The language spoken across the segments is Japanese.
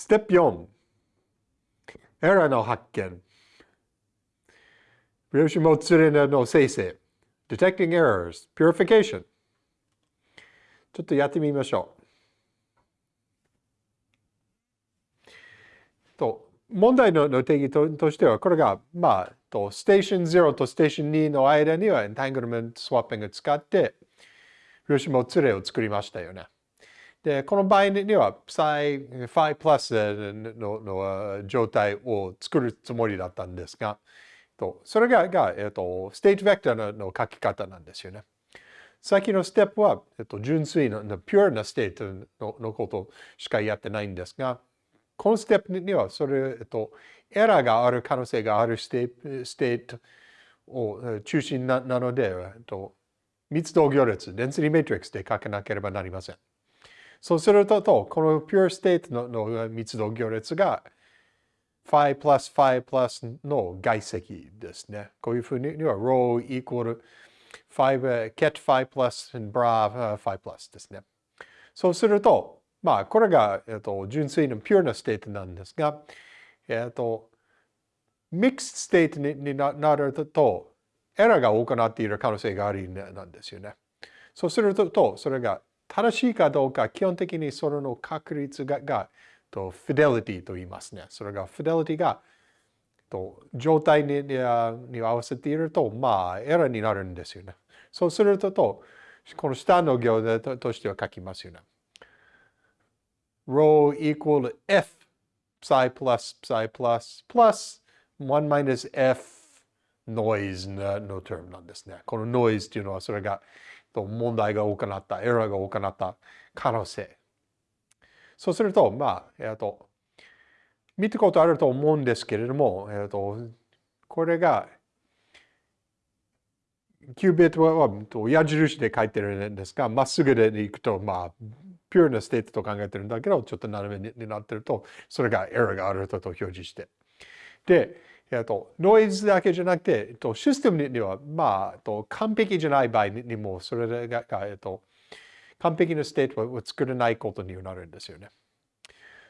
ステップ4、エラーの発見。量子もつれの生成。detecting errors, purification。ちょっとやってみましょう。と、問題の定義ととしては、これが、まあ、と、ステーション0とステーション2の間にはエンタングルメントスワッピングを使って、量子もつれを作りましたよね。で、この場合には、psi、phi プラスのの状態を作るつもりだったんですが、とそれがが、えっと、 state vector の書き方なんですよね。先のステップは、えっと、純粋な、 pure な state ののことしかやってないんですが、このステップには、それ、えっと、エラーがある可能性がある state を中心ななので、えっと、密度行列、 density matrix で書かなければなりません。そうすると、この pure state のの密度行列が phi plus phi plus の外積ですね。こういうふうには rho equal 5 ket phi plus and bra phi plus ですね。そうすると、まあ、これが、えっと、純粋な pure な state なんですが、えっと、 mixed state になると、エラーが行っている可能性があるなんですよね。そうすると、それが正しいかどうか、基本的にそれの確率ががとフィデリティと言いますね。それがフィデリティがと状態にに合わせていると、まあ、エラーになるんですよね。そうすると、この下の行でとしては書きますよね。rho equal f psi plus psi plus plus 1 minus f noise の term なんですね。この noise というのはそれがと問題が多くなった、エラーが多くなった可能性。そうすると、まあ、えっ、と、見たことあると思うんですけれども、えっ、と、これが、 qubit は矢印で書いてるんですが、まっすぐで行くと、まあ、 pure な state と考えてるんだけど、ちょっと斜めになってると、それがエラーがあると表示して。で、えっと、ノイズだけじゃなくて、えっと、システムには、まあ、えっと、完璧じゃない場合にも、それが、えっと、完璧な state を作れないことになるんですよね。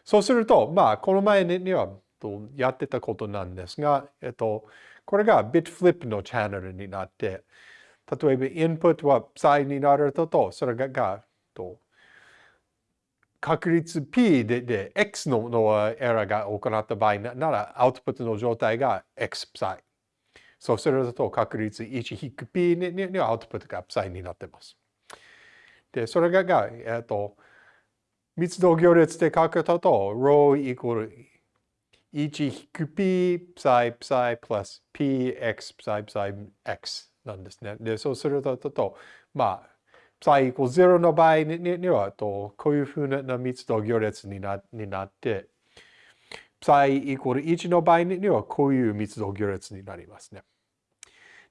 そうすると、まあ、この前にはとやってたことなんですが、えっと、これが bit flip のチャンネルになって、例えばインプットは psi になると、それががと確率 P でで X ののエラーが行った場合なら、アウトプットの状態が X プサイ。そうすると確率1 P ににアウトプットがプサイになっています。で、それがが、えっと、密度行列で書くと、rho equal 1 P プサイプサイ plus Px プサイプサイ X なんですね。で、そうするとと、まあ、psi イコール0の場合にはとこういうふうな密度行列になになって psi イコール1の場合にはこういう密度行列になりますね。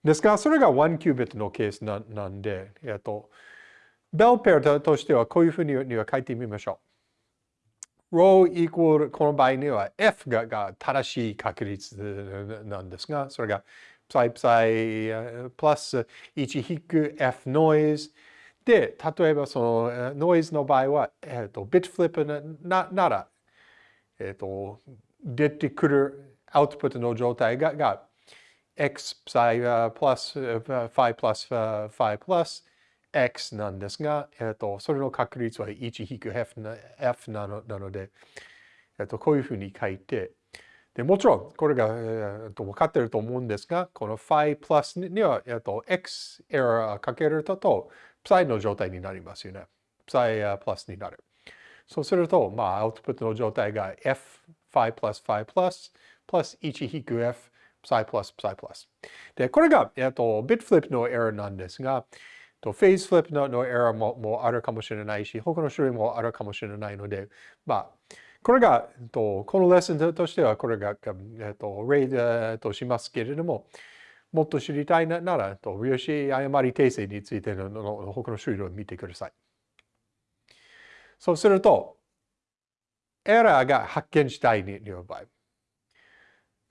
ですが、それが1キュービットのケースななんで、えっと、ベルペアとしてはこういうふうには書いてみましょう。rho イコールこの場合には f がが正しい確率なんですが、それが psi psi プラス1引く f ノイズで、例えばそのノイズの場合は、えっ、ー、と、ビットフリップななら、えっ、ー、と、出てくるアウトプットの状態がが x プサイプラス、phi プラス、phi プラス x なんですが、えっ、ー、と、それの確率は1引く f な f なのなので、えっ、と、こういうふうに書いて、でもちろん、これが、えー、と分かっていると思うんですが、この phi プラスには、えっと、x エラーかけると、サイの状態になりますよね。プサイプラスになる。そうすると、まあ、アウトプットの状態が f、phi プラス phi プラス、プラス1引く f、プサイプラス、プサイプラス。で、これが、えっと、ビットフリップのエラーなんですが、とフェーズフリップのエラーももあるかもしれないし、他の種類もあるかもしれないので、まあ、これが、とこのレッスンとしては、これが、えっと、例としますけれども、もっと知りたいなら、と量子誤り訂正についてのの他の種類を見てください。そうすると、エラーが発見したいに場合。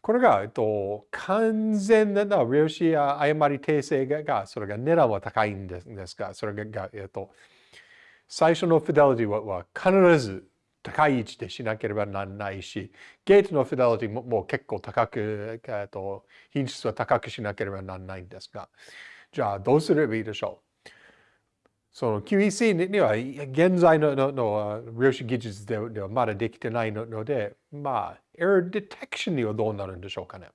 これが、えっと、完全な量子誤り訂正が、それが値段は高いんですが、それが、えっと、最初のフィデリティはは必ず高い位置でしなければならないし、ゲートのフィデリティももう結構高く、えっと、品質は高くしなければならないんですが、じゃあどうすればいいでしょう？その QEC には現在ののの量子技術ではまだできてないので、まあ、error detection にはどうなるんでしょうかね？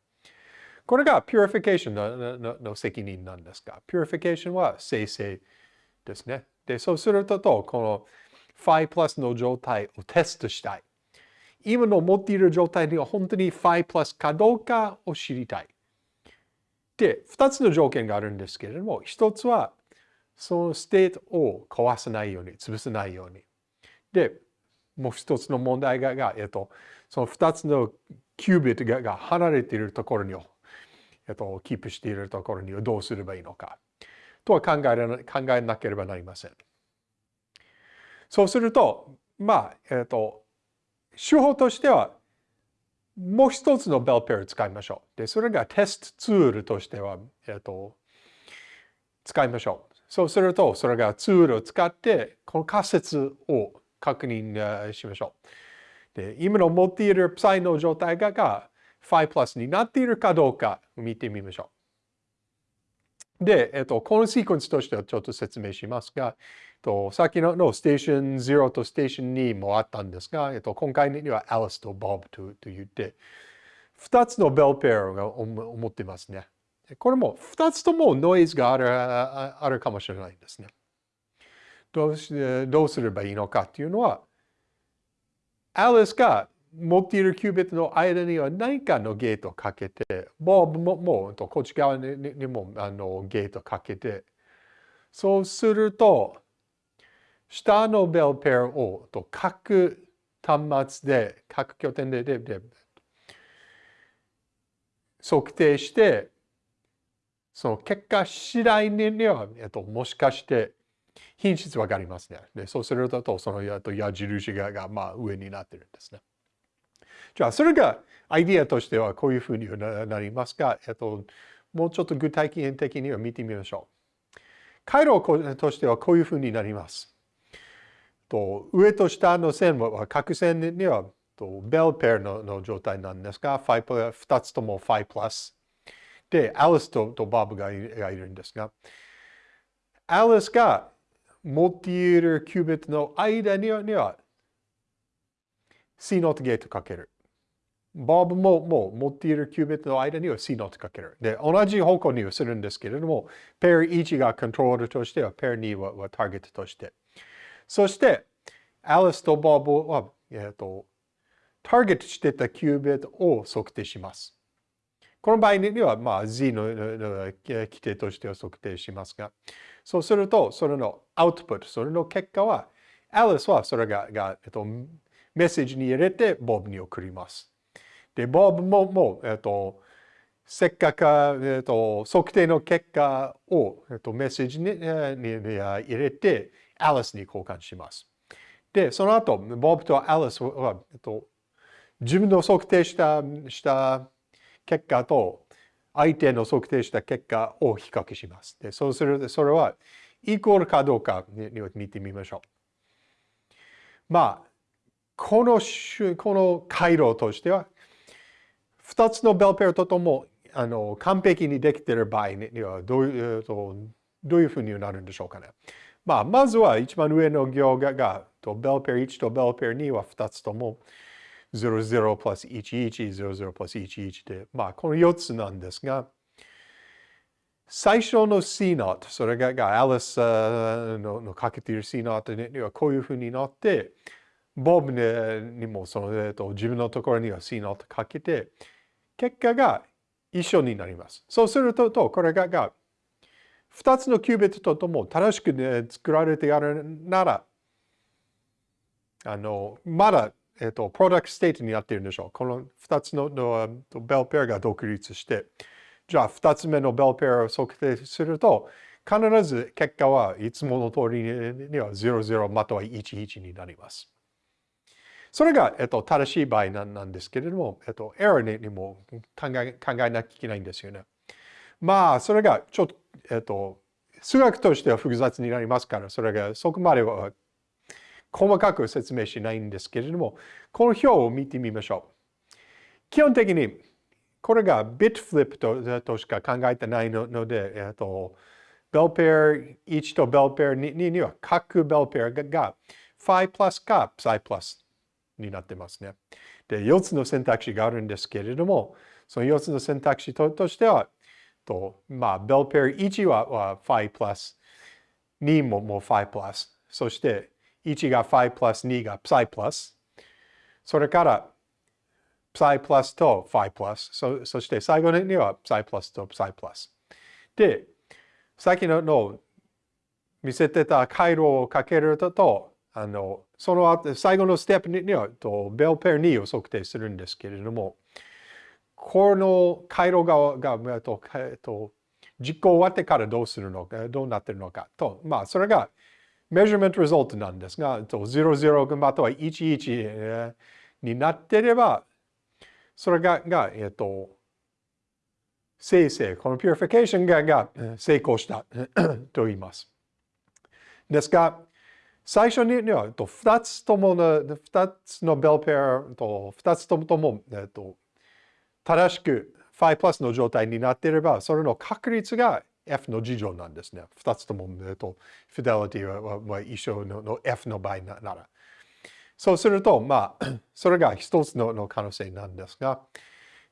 これが purification ののの責任なんですが、purification は生成ですね。で、そうすると、この phi plus の状態をテストしたい。今の持っている状態には本当に phi plus かどうかを知りたい。で、二つの条件があるんですけれども、一つは、その state を壊さないように、潰さないように。で、もう一つの問題が、えっと、その二つの qubit がが離れているところに、えっと、キープしているところにはどうすればいいのか。とは考え考えなければなりません。そうすると、まあ、えっと、手法としては、もう一つのベルペアを使いましょう。で、それがテストツールとしては、えっと、使いましょう。そうすると、それがツールを使って、この仮説を確認しましょう。で、今の持っている Psi の状態がが5プラスになっているかどうか見てみましょう。で、えっと、このシークエンスとしてはちょっと説明しますが、と、さっきののステーション0とステーション2もあったんですが、えっと、今回には Alice と Bob とと言って、2つのベルペアが思ってますね。これも2つともノイズがあるあるかもしれないんですね。どうしどうすればいいのかっていうのは、Alice が持っているキュービットの間には何かのゲートをかけて、Bob ももこっち側にもあのゲートをかけて、そうすると、下のベルペアをと各端末で、各拠点ででで測定して、その結果次第には、えっと、もしかして品質わかりますね。でそうすると、その矢印がが、まあ、上になってるんですね。じゃあ、それがアイディアとしてはこういうふうになりますが、えっと、もうちょっと具体的には見てみましょう。回路としてはこういうふうになります。と上と下の線は角線にはとベルペアの状態なんですが、2つとも5プラス。で、アリスととバブがいるんですが、アリスが持っているキュービットの間にはには C ノートゲートかける。ボブももう持っているキュービットの間には C ノートかける。で、同じ方向にはするんですけれども、ペア1がコントロールとしては、ペア2はターゲットとして。そして、アリスとボブは、えっ、と、ターゲットしてた qubit を測定します。この場合には、まあ、Z の規定としては測定しますが、そうすると、それのアウトプット、それの結果は、アリスはそれがが、えっと、メッセージに入れて、ボブに送ります。で、ボブも、もう、えっと、せっかく、えっと、測定の結果を、えっと、メッセージにに入れて、アリスに交換します。で、その後、ボブとアリスは、えっと、自分の測定したした結果と相手の測定した結果を比較します。でそうする、それはイコールかどうかに見てみましょう。まあ、このこの回路としては、2つのベルペアとともあの完璧にできている場合にはどういうどういうふうになるんでしょうかね。まあ、まずは一番上の行ががとベルペア1とベルペア2は2つとも00 plus 11、00 plus 11で、まあ、この4つなんですが、最初の CNOT、それががアリスののかけている C ノートにはこういうふうになって、ボブにもその、えっと、自分のところには C ノートかけて、結果が一緒になります。そうするとと、これがが2つの qubit とも正しく、ね、作られてやるなら、あの、まだえっ、と、プロダクトステートになっているんでしょう。この2つののベルペアが独立して、じゃあ2つ目のベルペアを測定すると、必ず結果はいつもの通りには00または11になります。それが、えっと、正しい場合なんですけれども、えっと、エラーにも考え考えなきゃいけないんですよね。まあ、それがちょっと、えっと、数学としては複雑になりますから、それがそこまでは細かく説明しないんですけれども、この表を見てみましょう。基本的に、これがビットフリップととしか考えてないので、えっと、ベルペア1とベルペア2には各ベルペアがファイプラスかサイプラスになってますね。で、4つの選択肢があるんですけれども、その4つの選択肢としては、とまあ、ベルペア1はは5プラス、2ももう5プラス、そして1が5プラス、2が psi プラス、それから psi プラスと5プラス、そそして最後には psi プラスと psi プラス。で、さっきのの見せてた回路をかけると、あのその後最後のステップにはとベルペア2を測定するんですけれども、この回路ががとえっと実行終わってからどうするのか、どうなってるのかと、まあ、それが measurement result なんですが、00または11になってれば、それが、がえっと、生成、この purification がが成功したと言います。ですが、最初には2つともの、2つのベルペアと2つともとも、えっと、正しく5プラスの状態になっていれば、それの確率が F の事乗なんですね。2つとも、えっと、フィデリティはは一緒の F の場合なら。そうすると、まあ、それが一つの可能性なんですが、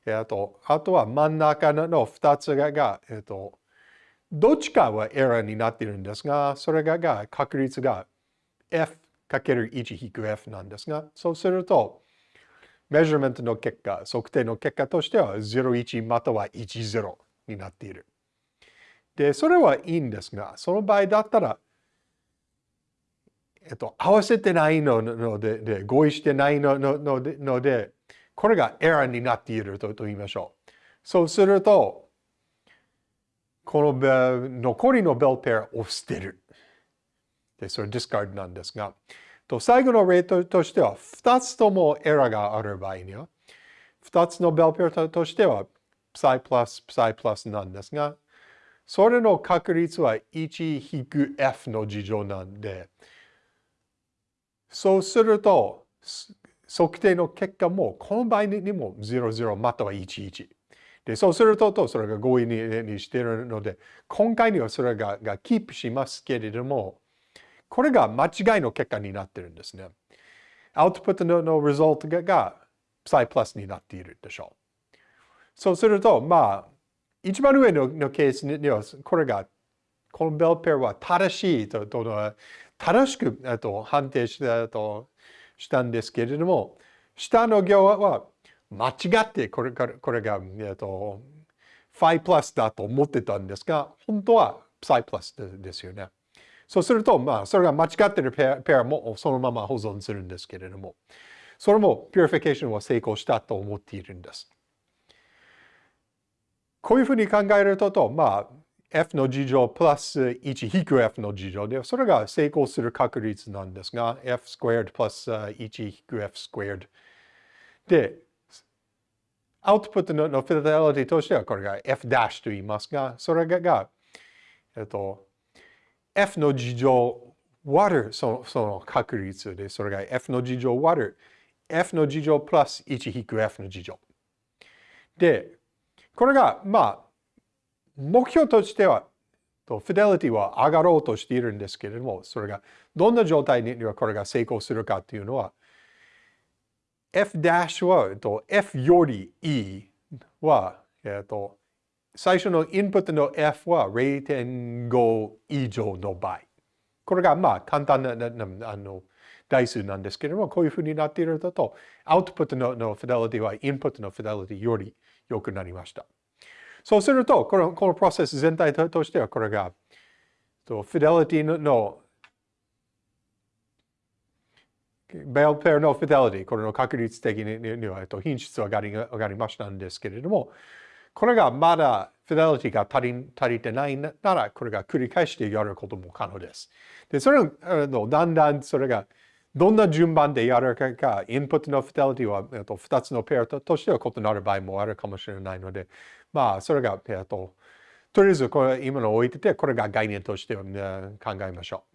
えっと、あとは真ん中の2つが、えっと、どっちかはエラーになっているんですが、それがが確率が F×1-F なんですが、そうすると、メジャーメントの結果、測定の結果としては01または10になっている。で、それはいいんですが、その場合だったら、えっと、合わせてないので、で合意してないののでので、これがエラーになっていると言いましょう。そうすると、この残りのベルペアを捨てる。で、それディスカードなんですが、と最後の例としては、2つともエラーがある場合には、2つのベルペアとしては、psi プラス、psi プラスなんですが、それの確率は1 F の事乗なんで、そうすると、測定の結果も、この場合にも00または11。で、そうすると、それが合意にしているので、今回にはそれががキープしますけれども、これが間違いの結果になってるんですね。アウトプットのの result がが psi プラスになっているでしょう。そうすると、まあ、一番上ののケースには、これが、このベルペアは正しいと、と正しくと判定したとしたんですけれども、下の行は間違ってこれこれが、えっと、phi プラスだと思ってたんですが、本当は psi プラスですよね。そうすると、まあ、それが間違っているペアペアもそのまま保存するんですけれども、それも purification は成功したと思っているんです。こういうふうに考えると、まあ、f の事乗プラス1引く f の事乗で、それが成功する確率なんですが、f スクエアプラス1引く f スクエアで、アウトプットの fidelity としてはこれが f' と言いますが、それが、えっと、F の事乗割るそのその確率で、それが F の事乗割る F の事乗プラス 1-f の事乗。で、これが、まあ、目標としては、とフィデリティは上がろうとしているんですけれども、それがどんな状態にはこれが成功するかというのは、F' はと F より E は、えっと、最初のインプットの F は0.5以上の場合。これがまあ簡単なあの台数なんですけれども、こういうふうになっていると、アウトプットののフィデリティはインプットのフィデリティより良くなりました。そうすると、このこのプロセス全体としてはこれが、フィデリティののベルペアのフィデリティ、これの確率的には品質は上がり上がりましたんですけれども、これがまだフィデリティが足り足りてないなら、これが繰り返してやることも可能です。で、それのだんだんそれがどんな順番でやるかか、インプットのフィデリティは、えっと、2つのペアとしては異なる場合もあるかもしれないので、まあ、それが、えっと、とりあえずこれ今の置いてて、これが概念として考えましょう。